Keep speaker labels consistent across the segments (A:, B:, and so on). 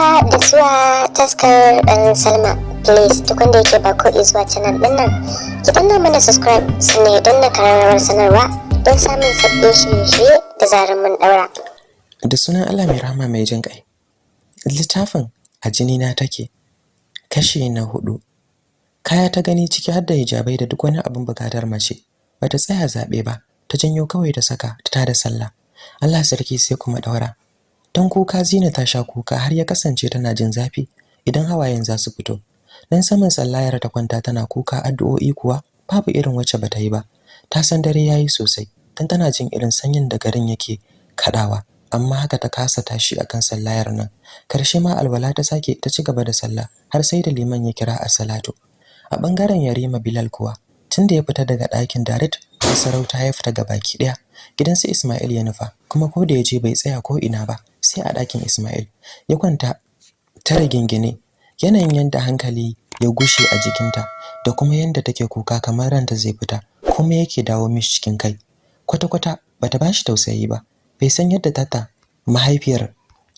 A: haka da zuwa taskar ɗan salma. Please duk wanda yake ba ko zuwa canal ɗin nan ki danna mana subscribe sannan don na kararrawar sanarwa don samun sabbin shirye-shirye da zarar mun ɗaura.
B: Da sunan allah mai rahama mai jin ƙai littafin a jini na take kashi na huɗu kaya ta gani ciki har da hijabai da duk wani abin buƙatar mace bata tsaya zaɓe ba ta janyo kawai ta saka ta tada sallah. Allah sarki sai kuma daura dan kuka Zina ta sha kuka har ya kasance tana jin zafi idan hawayen za su fito. Dan saman sallayar ta kwanta tana kuka addu'o'i kuwa babu irin wacce bata yi ba. Ta san dare yayi sosai dan tana jin irin sanyin da garin yake kadawa amma haka ta kasa tashi akan sallayar nan. Karshe ma alwala ta sake ta ci gaba da sallah har sai da liman ya kira a salatu a ɓangaren Yarima Bilal kuwa tunda ya fita daga ɗakin Darit sarauta ya fita gabaki ɗaya. Gidansu Ismail ya nufa kuma ko da ya je bai tsaya ko ina ba sai a ɗakin Ismail. Ya kwanta tare gingine yanayin yanda hankali ya gushe a jikinta da kuma yanda take kuka kamar ranta zai fita kuma yake dawo mishi cikin kai. Kwata-kwata bata bashi tausayi ba bai san yadda tata mahaifiyar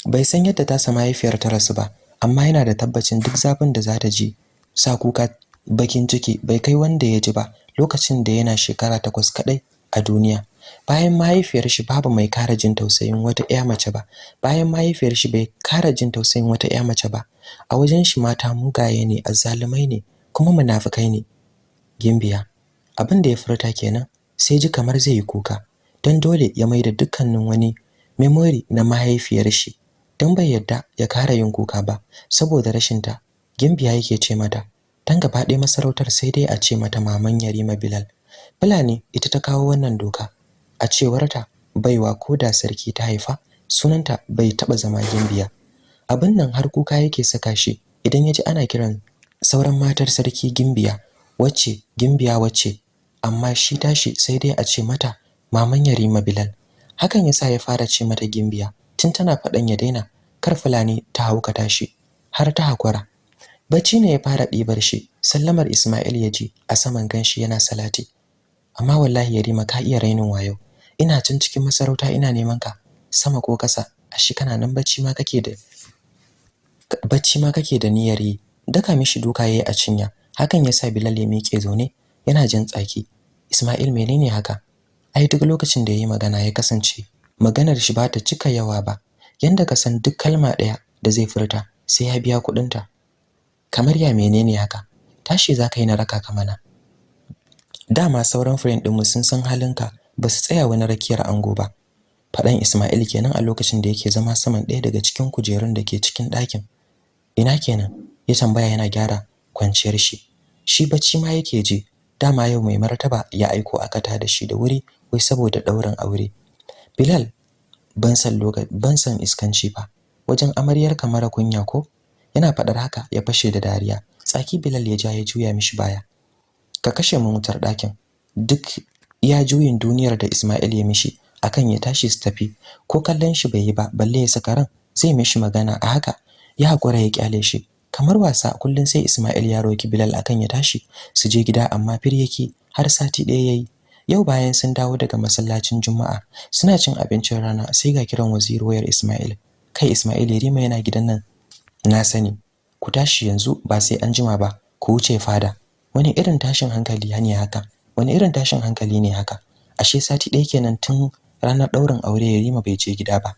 B: bai san yadda tasa mahaifiyar ta rasu ba amma yana da tabbacin duk zafin da za ta ji sa kuka bakin ciki bai kai wanda ya ji ba lokacin da yana shekara takwas kadai a duniya. Bayan mahaifiyar shi babu mai kara jin tausayin wata ƴa mace ba. Bayan mahaifiyar shi bai kara jin tausayin wata ƴa mace ba. A wajen shi mata mugaye ne azzalumai ne kuma munafikai ne. Gimbiya. Abin da ya furta kenan sai ji kamar zai yi kuka. Don dole ya maida dukkanin wani memory na mahaifiyar shi. Don bai yadda ya kara yin kuka ba saboda rashin ta gimbiya yake ce mata dan gaba ɗaya masarautar sai dai a ce mata maman Yarima Bilal. Fulani ita ta kawo wannan doka. A cewarta baiwa ko da sarki ta haifa sunanta bai taba zama gimbiya. Abin nan har kuka yake saka shi idan yaji ana kiran sauran matar sarki gimbiya wacce gimbiya wacce. Amma shi tashi sai dai a ce mata maman Yarima Bilal. Hakan yasa ya fara ce mata gimbiya tun tana faɗan ya daina kar Fulani ta hauka tashi har ta hakura bacci ne ya fara ɗibar shi sallamar Ismail ya ji a saman gan shi yana salati. Amma wallahi Yarima ka iya rainin wayo. Ina can cikin masarauta ina neman ka sama ko kasa ashi kana nan bacci ma kake da bacci ma kake da niyyar yi. Daka mishi duka yayi a cinya. Hakan yasa Bilal ya miƙe zaune yana jin tsaki. Ismail menene haka? Ai duk lokacin da yayi magana ya kasance maganar shi ba ta cika yawa ba. Yanda ka san duk kalma ɗaya da zai furta sai ya biya kuɗinta. Kamar ya menene haka? Tashi za ka yi na raka ka mana. Dama sauran friend ɗinmu sun san halinka ba su tsaya wani rakiyar ango ba. Faɗan Ismail kenan a lokacin da yake zama saman ɗaya daga cikin kujerun da ke cikin ɗakin. Ina kenan? Ya tambaya yana gyara kwanciyar shi. Shi bacci ma yake ji. Dama yau mai martaba ya aiko aka ta da shi da wuri wai saboda ɗaurin aure. Bilal ban san ban san iskanci ba. Wajen amaryar kamar kunya ko? Yana faɗar haka ya fashe da dariya. Tsaki Bilal ya ja ya juya mishi baya. Ka kashe mu wutar ɗakin. Duk ya juyin duniyar da Ismail ya mishi akan ya tashi su tafi. Ko kallon shi bai yi ba balle ya saka ran zai mishi magana a haka. Ya hakura ya ƙyale shi. Kamar wasa kullun sai Ismail ya roki Bilal akan ya tashi su je gida amma fir yake har sati ɗaya yayi yau bayan sun dawo daga masallacin Juma'a suna cin abincin rana sai ga kiran waziri wayar Ismail. Kai Ismail Yarima yana gidan nan. Na sani. Ku tashi yanzu ba sai an jima ba. Ku wuce fada. Wani irin tashin hankali ne haka? Wani irin tashin hankali ne haka? Ashe sati ɗaya kenan tun ranar ɗaurin aure Yarima bai je gida ba.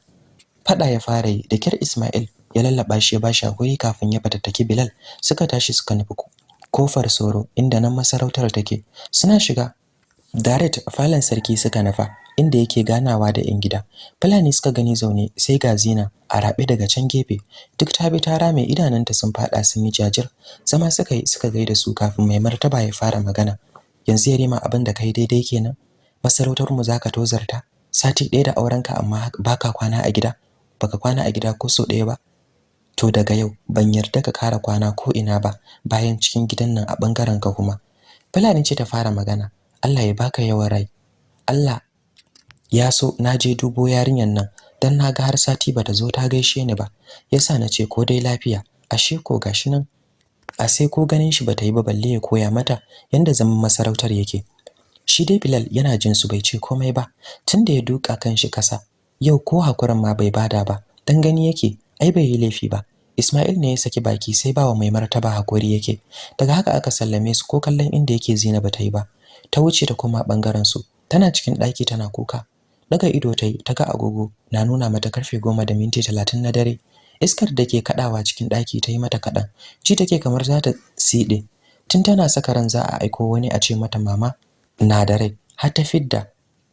B: Fada ya fara yi. Da kyar Ismail ya lallaba shi ya bashi haƙuri kafin ya fatattaki Bilal. Suka tashi suka nufi ƙofar soro inda nan masarautar take. Suna shiga. Direct falon sarki suka nufa. Inda yake ganawa da yan gida. Fulani suka gani zaune sai ga Zina a rabe daga can gefe. Duk ta bi ta rame idananta sun fada sun yi jajir. Zama suka yi suka gaida su kafin mai martaba ya fara magana. Yanzu ya rima abin da kai daidai kenan? Masarautar mu zaka tozarta? Sati ɗaya da aurenka amma baka kwana a gida? Baka kwana a gida ko so ɗaya ba? To daga yau ban yarda ka kara kwana ko ina ba bayan cikin gidan nan a ɓangaren ka kuma. Fulani ce ta fara magana. Allah ya baka yawan rai. Allah ya so na je dubo yarinyan nan dan na ga har sati bata zo ta gaishe ni ba. Yasa na ce ko dai lafiya. Ashe ko gashi nan a sai ko ganin shi bata yi ba balle ya koya mata yanda zaman masarautar yake. Shi dai Bilal yana jin su bai ce komai ba tunda ya duka kan shi kasa yau ko hakuran ma bai ba da ba dan gani yake ai bai yi laifi ba. Ismail ne ya saki baki sai bawa mai martaba haƙuri yake. Daga haka aka sallame su ko kallon inda yake Zainab ta yi ba. Ta wuce ta koma ɓangaren su tana cikin daki tana kuka. Daga ido ta yi ta ga agogo na nuna mata ƙarfe goma da minti talatin na dare. Iskar da ke kadawa cikin daki ta yi mata kadan ji take kamar za ta side tun tana saka ran za a aiko wani a ce mata mama na da rai. Har ta fidda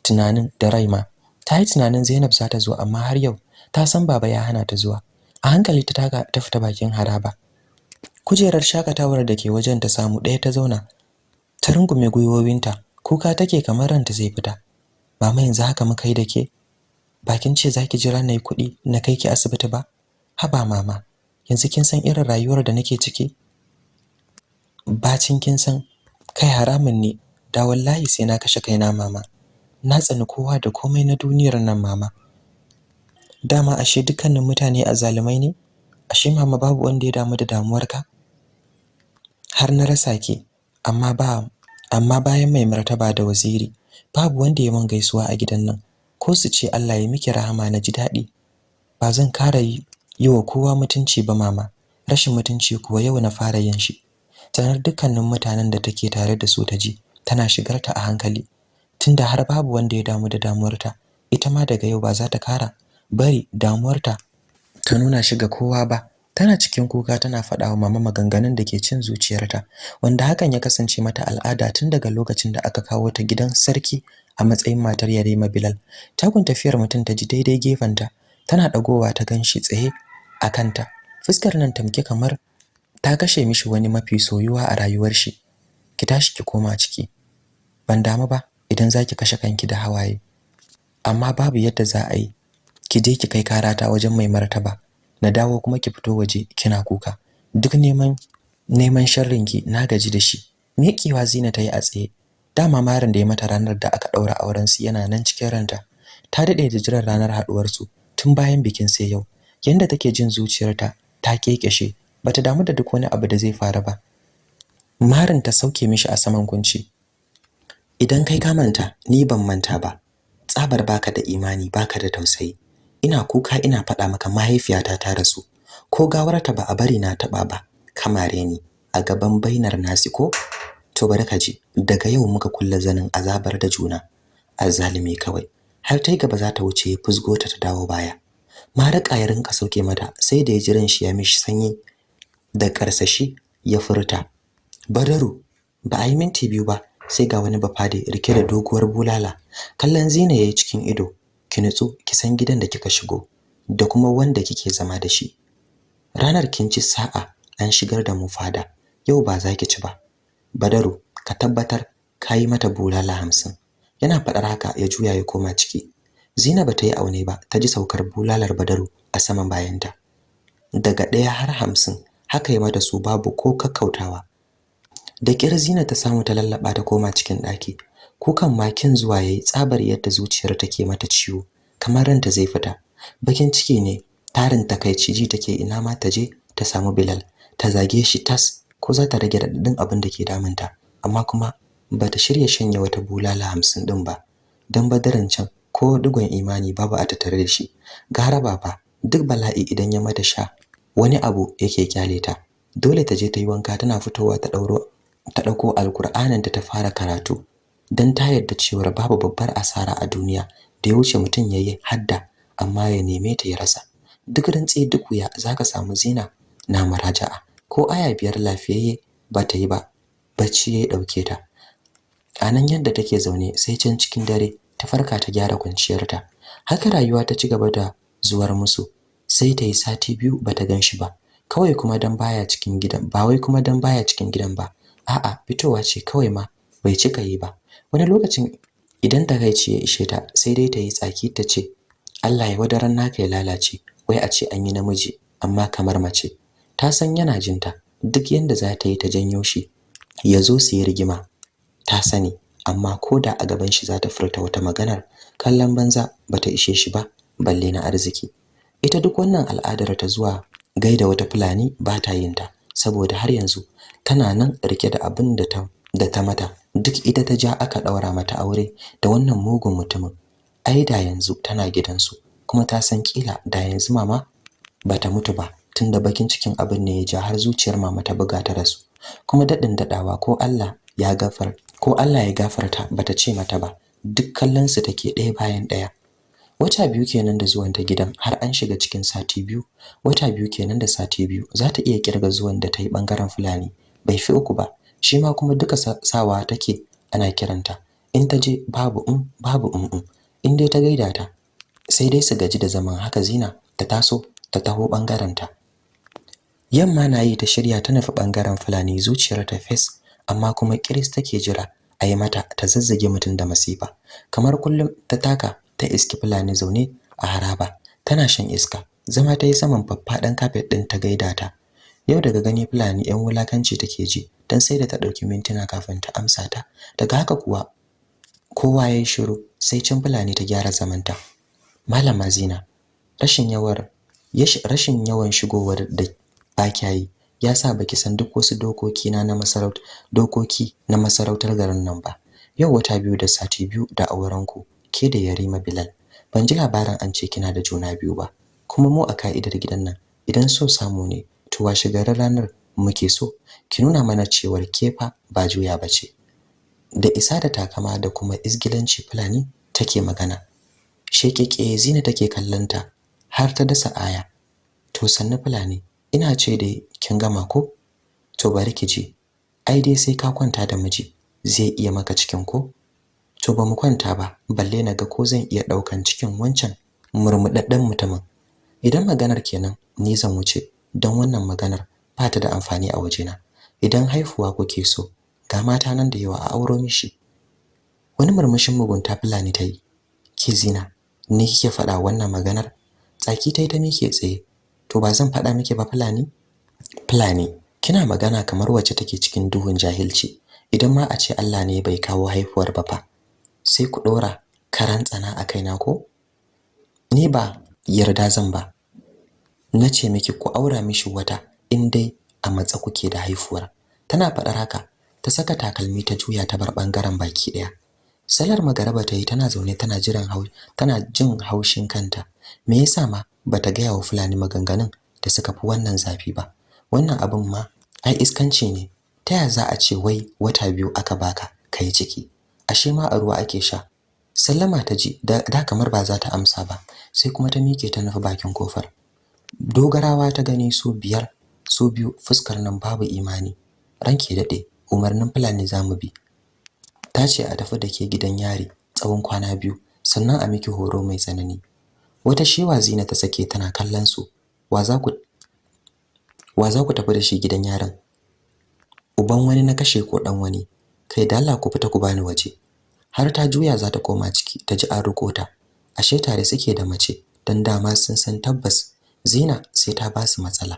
B: tunanin da rai ma. Ta yi tunanin Zainab za ta zo amma har yau ta san baba ya hana ta zuwa. A hankali ta taka ta fita bakin haraba. Kujerar shakatawar da ke wajen ta samu ɗaya ta zauna. Ta rungume gwiwowinta. Kuka take kamar ranta zai fita. Mama yanzu haka muka yi da ke. Bakin ce zaki jira na yi kuɗi na kai ki asibiti ba? Haba mama yanzu kin san irin rayuwar da nake ciki? Bacin kin san kai haramun ne. Da wallahi sai na kashe kaina mama. Na tsani kowa da komai na duniyar nan mama. Dama ashe dukkanin mutane azzalumai ne? Ashe mama babu wanda ya damu da damuwarka? Har na rasa ki amma ba amma bayan mai martaba da waziri. Babu wanda ya mun gaisuwa a gidan nan ko su ce Allah ya miki rahama na ji daɗi. Ba zan kara yi wa kowa mutunci ba mama. Rashin mutunci kuwa yau na fara yin shi. Tanar dukkanin mutanen da take tare da su ta ji tana shigar ta a hankali. Tunda har babu wanda ya damu da damuwarta ita ma daga yau ba za ta kara bari damuwarta ta nuna shi ga kowa ba. Tana cikin kuka tana faɗa wa mama maganganun da ke cin zuciyarta wanda hakan ya kasance mata al'ada tun daga lokacin da aka kawo ta gidan sarki a matsayin matar Yarima Bilal. Takun tafiyar mutum ta ji daidai gefenta tana dagowa ta gan shi tsaye a kanta. Fuskar nan tamke kamar ta kashe mishi wani mafi soyuwa a rayuwar shi. Ki tashi ki koma ciki. Ban damu ba idan zaki kashe kanki da hawaye. Amma babu yadda za a yi ki je ki kai karata wajen mai martaba. Na dawo kuma ki fito waje kina kuka. Duk neman neman sharrin ki na gaji da shi. Miƙewa Zina ta yi a tsaye. Dama marin da ya mata ranar da aka daura auren su yana nan cikin ranta. Ta daɗe da jiran ranar haduwar su tun bayan bikin sai yau. Yanda take jin zuciyarta ta kekeshe bata damu da duk wani abu da zai faru ba. Marin ta sauke mishi a saman kunci. Idan kai ka manta ni ban manta ba. Tsabar baka da imani baka da tausayi. Ina kuka ina faɗa maka mahaifiyata ta rasu. Ko gawarta ba a bari na taɓa ba kamare ni a gaban bainar nasi ko? To bari ka ji daga yau muka kulla zanin azabar da juna. Azzalimi kawai har tai gaba za ta wuce fusgo ta ta dawo baya. Maraka ya rinka sauke mata sai da ya jiran shi ya mishi sanyi da karsashi ya furta. Badaru ba a yi minti biyu ba sai ga wani bafade riƙe da doguwar bulala. Kallon zina yayi cikin ido ki nutsu ki san gidan da kika shigo da kuma wanda kike zama da shi. Ranar kin ci sa'a an shigar da mu fada. Yau ba za ki ci ba. Badaru ka tabbatar kayi mata bulala hamsin. Yana faɗar haka ya juya ya koma ciki. Zina bata yi aune ba ta ji saukar bulalar badaru a saman bayanta. Daga ɗaya har hamsin haka ya mata su babu ko kakkautawa. Da ƙyar zina ta samu ta lallaba ta koma cikin ɗaki. Kukan makin zuwa yayi tsabar yadda zuciyar take mata ciwo kamar ranta zai fita. Bakin ciki ne tarin takaici ji take ina ma ta je ta samu Bilal. Ta zage shi tas ko za ta rage radadin abin da ke damunta. Amma kuma bata shirya shanye wata bulala hamsin din ba. Dan badaran can ko digon imani babu a tattare da shi. Gara baba duk bala'i idan ya mata sha wani abu yake ƙyale ta. Dole ta je ta yi wanka tana fitowa ta dauro ta ɗauko alkur'anin ta fara karatu. Dan ta yarda cewa babu babbar asara a duniya da ya wuce mutum yayi hadda amma ya neme ta ya rasa. Duk rantsi duk wuya zaka samu zina na maraja'a. Ko aya biyar lafiyayye ba ta yi ba bacci ya ɗauke ta. Anan yadda take zaune sai can cikin dare ta farka ta gyara kwanciyarta. Haka rayuwa ta ci gaba da zuwar musu sai ta yi sati biyu bata gan shi ba. Kawai kuma dan baya cikin gidan ba wai kuma dan baya cikin gidan ba. A'a fitowa ce kawai ma bai cika yi ba. Wani lokacin idan takaici ya ishe ta sai dai ta yi tsaki ta ce Allah ya wadaran naka ya lalace wai a ce an yi namiji amma kamar mace. Ta san yana jinta duk yanda za ta yi ta janyo shi ya zo su yi rigima. Ta sani amma ko da a gaban shi za ta furta wata maganar kallon banza bata ishe shi ba balle na arziki. Ita duk wannan al'adar ta zuwa gaida wata fulani ba ta yin ta saboda har yanzu tana nan riƙe da abin ta da ta mata. Duk ita ta ja aka daura mata aure da wannan mugun mutumin. Ai da yanzu tana gidansu kuma ta san kila da yanzu mama bata mutu ba tunda bakin cikin abin ne ya ja har zuciyar mama ta buga ta rasu. Kuma daɗin dadawa ko Allah ya gafar ko Allah ya gafarta bata ce mata ba duk kallon su take ɗaya bayan ɗaya. Wata biyu kenan da zuwan ta gidan har an shiga cikin sati biyu. Wata biyu kenan da sati biyu za ta iya ƙirga zuwan da ta yi ɓangaren fulani. Bai fi uku ba. Shi ma kuma duka sawa take ana kiranta. In ta je babu um babu um um. In dai ta gaida ta sai dai su gaji da zaman. Haka zina ta taso ta taho ɓangaren ta. Yamma na yi ta shirya ta nufi ɓangaren fulani zuciyar ta fes amma kuma kiris take jira a yi mata ta zazzage mutum da masifa. Kamar kullum ta taka ta iski fulani zaune a haraba. Tana shan iska zama ta yi saman faffaɗan kafet ɗin ta gaida ta. Yau daga gani fulani yan wulakanci take ji dan sai da ta ɗauki mintuna kafin ta amsa ta. Daga haka kuwa kowa yayi shiru sai cin fulani ta gyara zamanta. Malama zina rashin yawar rashin yawan shigowar da bakyayi ya sa baki san duk wasu dokoki na na masarautar dokoki na masarautar garin nan ba. Yau wata biyu da sati biyu da auren ku ke da Yarima Bilal. Ban ji labarin an ce kina da juna biyu ba. Kuma mu a ka'idar gidan nan idan so samu ne to washe garin ranar muke so. Ki nuna mana cewar kefa ba juya bace da isa da takama da kuma isgilanci fulani take magana. Shekeke zina take kallanta har ta dasa aya. To sannu fulani ina ce dai kin gama ko? To bari ki je ai dai sai ka kwanta da miji zai iya maka cikin ko? To ba mu kwanta ba balle na ga ko zan iya ɗaukan cikin wancan murmudadden mutumin. Idan maganar kenan ni zan wuce. Don wannan maganar ba ta da amfani a wajena. Idan haifuwa kuke so ga mata nan da yawa a auro mishi. Wani murmushin mugunta fulani ta yi. Ke zina ni kike faɗa wannan maganar? Tsaki ta yi ta mike tsaye. To ba zan faɗa miki ba fulani? Fulani kina magana kamar wacce take cikin duhun jahilci. Idan ma a ce Allah ne bai kawo haifuwar ba fa sai ku ɗora karan tsana a kaina ko? Ni ba yarda zan ba. Na ce miki ku aura mishi wata in dai a matsa kuke da haifuwar. Tana faɗar haka ta saka takalmi ta juya ta bar ɓangaren baki ɗaya. Salar magaraba ta yi tana zaune tana jiran tana jin haushin kanta. Me yasa ma bata gaya wa fulani maganganun da suka fi wannan zafi ba? Wannan abin ma ai iskanci ne. Ta ya za a ce wai wata biyu aka baka kai ciki? Ashe ma a ruwa ake sha. Sallama ta ji da, da kamar ba za ta amsa ba sai kuma ta mike ta nufi bakin ƙofar. Dogarawa ta gani su biyar su biyu fuskar nan babu imani. Ranke daɗe umarnin fulani za mu bi. Ta ce a tafi da ke gidan yari tsawon kwana biyu sannan a miki horo mai tsanani. Wata shewa zina ta sake tana kallon su. Wa za ku wa za ku tafi da shi gidan yarin? Uban wani na kashe ko dan wani? Kai da Allah ku fita ku bani waje. Har ta juya za ta koma ciki ta ji an riko ta. Ashe tare suke da mace dan dama sun san tabbas Zina sai ta ba su matsala.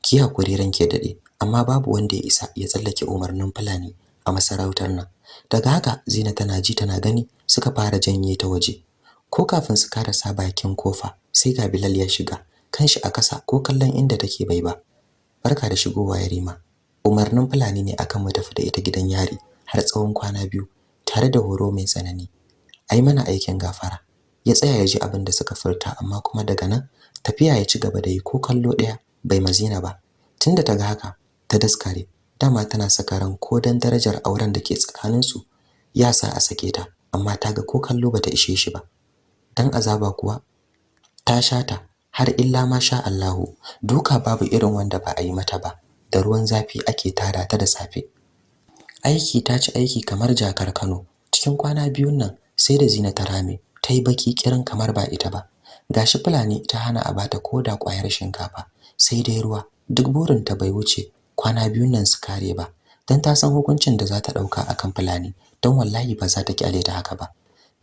B: Ki haƙuri ranke daɗe amma babu wanda ya isa ya tsallake umarnin fulani a masarautar nan. Daga haka Zina tana ji tana gani suka fara janye ta waje. Ko kafin su karasa bakin ƙofa sai ga Bilal ya shiga kanshi a kasa ko kallon inda take bai ba. Barka da shigowa Yarima. Umarnin fulani ne akan mu tafi da ita gidan yari har tsawon kwana biyu tare da horo mai tsanani. Ai mana aikin gafara. Ya tsaya ya ji abin da suka furta amma kuma daga nan tafiya ya ci gaba da yi ko kallo ɗaya bai mazina ba. Tunda ta ga haka ta daskare. Dama tana saka ran ko dan darajar auren da ke tsakaninsu ya sa a sake ta amma ta ga ko kallo bata ishe shi ba. Dan azaba kuwa ta shata har illa ma sha Allahu. Duka babu irin wanda ba a yi mata ba da ruwan zafi ake tada ta da safe. Aiki ta ci aiki kamar jakar Kano. Cikin kwana biyun nan sai da Zina ta rame ta yi baki kirin kamar ba ita ba. Gashi fulani ta hana a bata koda ƙwayar shinkafa sai dai ruwa. Duk burin ta bai wuce kwana biyun nan su kare ba dan ta san hukuncin da za ta ɗauka akan fulani don wallahi ba za ta ƙyale ta haka ba.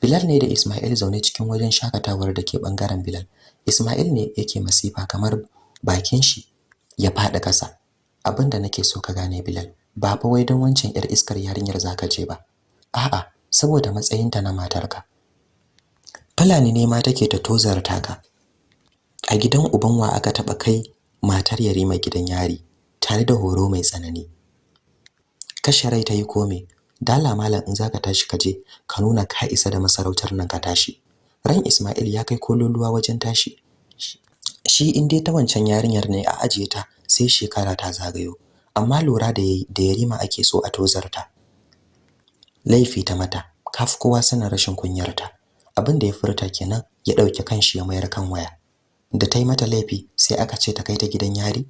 B: Bilal ne da Ismail zaune cikin wajen shakatawar da ke ɓangaren Bilal. Ismail ne yake masifa kamar bakin shi ya fada kasa abin da nake so ka gane Bilal ba fa wai don wancan yar iskar yarinyar zaka je ba. A'a saboda matsayinta na matarka. Fulani ne ma take ta tozarta ka a gidan uban wa aka taba kai matar Yarima gidan yari tare da horo mai tsanani. Kashe rai ta yi kome. Dala malam in zaka tashi ka je ka nuna ka isa da masarautar nan ka tashi. Ran Ismail ya kai kololuwa wajen tashi. Shi in dai ta wancan yarinyar ne a ajiye ta sai shekara ta zagayo. Amma lura da da yarima ake so a tozarta. Laifi ta mata. Kafi kowa sanin rashin kunyarta. Abin da ya furta kenan ya ɗauki kanshi ya mayar kan waya. Da ta yi mata laifi sai aka ce ta kai ta gidan yari.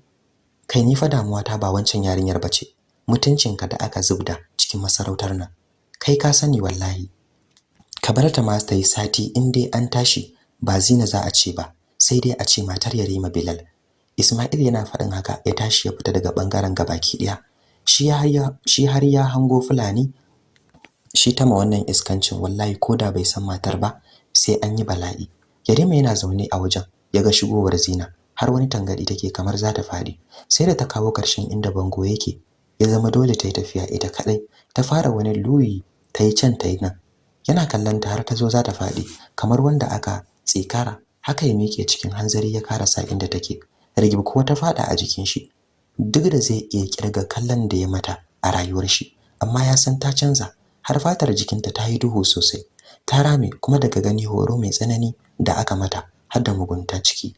B: Kai ni fa damuwa ta ba wancan yarinyar bace mutuncinka da aka zubda cikin masarautar nan. Kai ka sani wallahi. Ka bar ta ma ta yi sati in dai an tashi ba zina za a ce ba sai dai a ce matar Yarima Bilal. Ismail yana faɗin haka ya tashi ya fita daga ɓangaren gabaki ɗaya. Shi ya shi har ya hango fulani shi ta ma wannan iskancin wallahi koda bai san matar ba sai an yi bala'i. Yarima yana zaune a wajen ya ga shigowar Zina har wani tangadi take kamar za ta faɗi sai da ta kawo ƙarshen inda bango yake ya zama dole ta yi tafiya ita kadai ta fara wani luyi ta yi can ta yi nan. Yana kallon ta har ta zo za ta faɗi kamar wanda aka tsikara. Haka ya mike cikin hanzari ya karasa inda take. Rigib kuwa ta fada a jikin shi. Duk da zai iya ƙirga kallon da ya mata a rayuwar shi amma ya san ta canza. Har fatar jikinta ta yi duhu sosai ta rame kuma daga gani horo mai tsanani da aka mata har da mugunta ciki.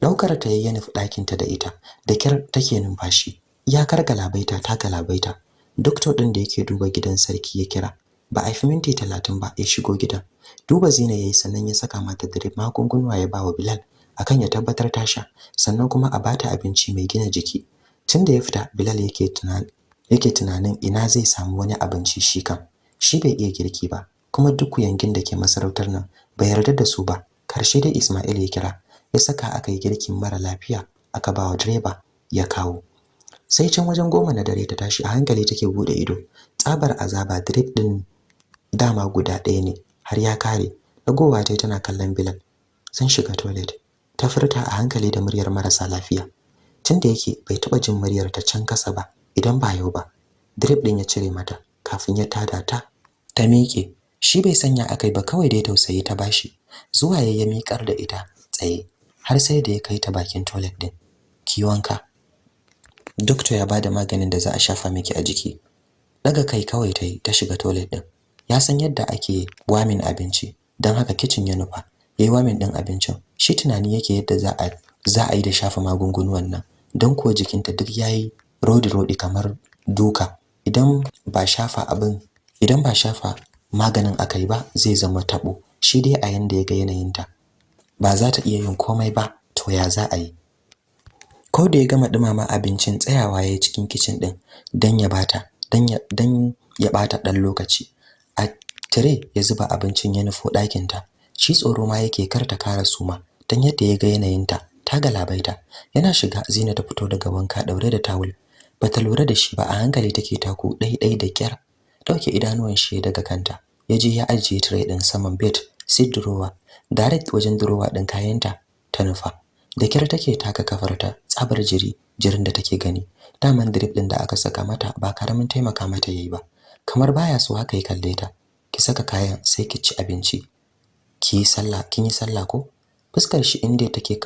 B: Daukar ta yayin nufi ɗakin ta da ita da kyar take numfashi. Iyakar galabaita ta galabaita. Doctor din da yake duba gidan sarki ya kira. Ba a fi minti talatin ba ya shigo gidan. Duba zina yayi sannan ya saka mata drip magungunwa ya bawa Bilal akan ya tabbatar ta sha sannan kuma a bata abinci mai gina jiki. Tunda ya fita Bilal yake tunanin yake tunanin ina zai samu wani abinci shi kan shi bai iya girki ba kuma duk yangin da ke masarautar nan bai yarda da su ba. Karshe dai Ismail ya kira ya saka aka yi girkin mara lafiya aka bawa direba ya kawo. Sai can wajen goma na dare ta tashi a hankali take buɗe ido. Tsabar azaba drip din dama guda ɗaya ne har ya kare. Dagowa tai tana kallon Bilal. Sun shiga toilet. Ta furta a hankali da muryar marasa lafiya. Tunda yake bai taba jin muryar ta can kasa ba idan ba yau ba drip din ya cire mata. Kafin ya tada ta ta miƙe. Shi bai sanya akai ba kawai dai tausayi ta bashi zuwa ya miƙar da ita tsaye har sai da ya kai ta bakin toilet din ki wanka. Doctor ya ba da maganin da za a shafa miki a jiki. Daga kai kawai tai ta shiga toilet din ya san yadda ake wamin abinci dan haka kitchen ya nufa. Yayi wamin din abincin. Shi tunani yake yadda za a za a yi da shafa magungunan nan. Don kuwa jikinta duk yayi rodi rodi kamar duka. Idan ba shafa abin idan ba shafa maganin akai ba zai zama tabo shi dai a yanda yaga yanayinta ba za ta iya yin komai ba to ya za a yi? Ko da ya gama dumama abincin tsayawa yayi cikin kitchen din dan ya bata dan ya dan ya bata dan lokaci. A tire ya zuba abincin ya nufo ɗakin ta. Shi tsoro ma yake karta kara suma dan yadda ya ga yanayinta ta galabaita. Yana shiga Zina ta fito daga wanka daure da tawul. Bata lura da shi ba a hankali take taku ɗai da kyar ɗauke idanuwan shi daga kanta. Yaje ya ajiye tray din saman bed sai drawer direct wajen drawer din kayanta ta nufa. Da kyar take taka kafarta tsabar jiri jirin da take gani. Daman drip din da aka saka mata ba ƙaramin taimaka mata yayi ba. Kamar baya so haka ya kalle ta. Ki saka kayan sai ki ci abinci. Ki yi sallah kin yi sallah ko? Fuskar shi inda take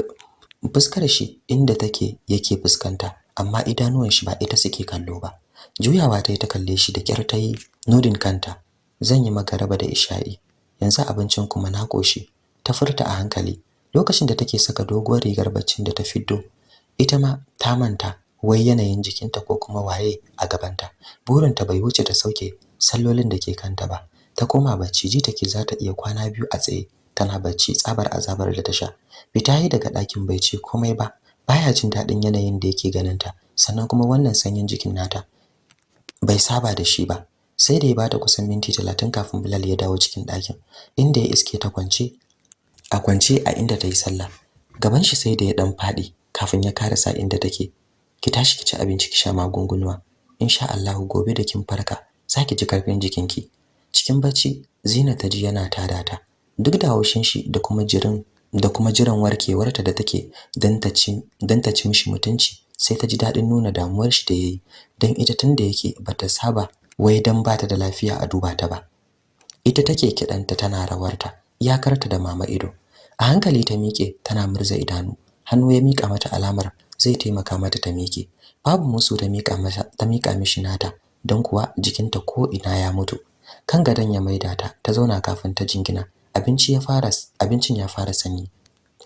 B: fuskar shi inda take yake fuskanta. Amma idanuwan shi ba ita suke kallo ba. Juyawa ta yi ta kalle shi da kyar ta yi nodin kanta. Zan yi magaraba da isha'i. Yanzu abincin kuma na koshi ta furta a hankali. Lokacin da take saka doguwar rigar baccin da ta fiddo ita ma ta manta wai yanayin jikinta ko kuma waye a gabanta. Burinta bai wuce ta sauke sallolin da ke kanta ba. Ta koma bacci ji take za ta iya kwana biyu a tsaye tana bacci tsabar azabar da ta sha. Fita yi daga ɗakin bai ce komai ba. Baya jin daɗin yanayin da yake ganinta sannan kuma wannan sanyin jikin nata bai saba da shi ba. Sai da ya bata kusan minti talatin kafin Bilal ya dawo cikin ɗakin inda ya iske ta kwance a kwance a inda ta yi sallah. Gaban shi sai da ya dan faɗi kafin ya karasa inda take. Ki tashi ki ci abinci ki sha magungunuwa. Insha Allah gobe da kin farka zaki ji ƙarfin jikinki. Cikin bacci Zina ta ji yana tada ta. Duk da haushin shi da kuma jirin da kuma jiran warkewarta da take dan ta ci ta ci mishi mutunci sai ta ji daɗin nuna damuwar shi da yayi dan ita tunda yake bata saba wai dan bata da lafiya a duba ta ba. Ita take kidanta tana rawarta iyakarta da mama ido. A hankali ta miƙe tana murza idanu. Hannu ya mika mata alamar zai taimaka mata ta miƙe. Babu musu ta mika mata ta mika mishi nata dan kuwa jikinta ko ina ya mutu. Kan gadon ya maida ta ta zauna kafin ta jingina. Abinci ya fara abincin ya fara sanyi.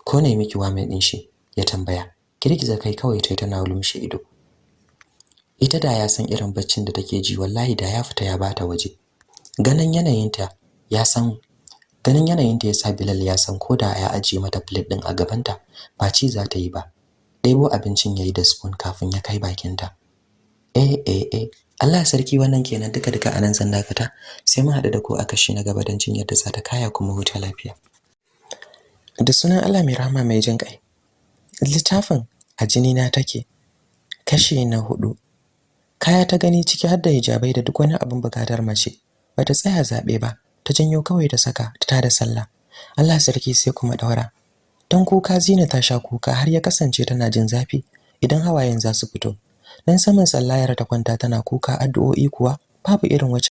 B: Ko ne miki mai din shi? Ya tambaya. Girgiza kai kawai tai tana lumshe ido. Ita da ya san irin baccin da take ji wallahi da ya fita ya bata waje. Ganin yanayinta ya san ganin yanayinta yasa Bilal ya san koda ya ajiye mata plate din a gabanta ba ci za ta yi ba. Ɗebo abincin yayi da spoon kafin ya kai bakinta. Eh eh eh. Allah sarki wannan kenan duka duka a nan zan dakata. Sai mun haɗu da ku a kashi na gaba don jin yadda za ta kaya kuma huta lafiya. Da sunan Allah mai rahama mai jin kai littafin a jini na take kashi na huɗu kaya ta gani ciki har da hijabai da duk wani abin buƙatar mace. Bata tsaya zaɓe ba ta janyo kawai ta saka ta tada sallah. Allah sarki sai kuma daura dan kuka zina ta sha kuka har ya kasance tana jin zafi idan hawayen za su fito. Dan saman sallayar ta kwanta tana kuka addu'o'i kuwa babu irin wacce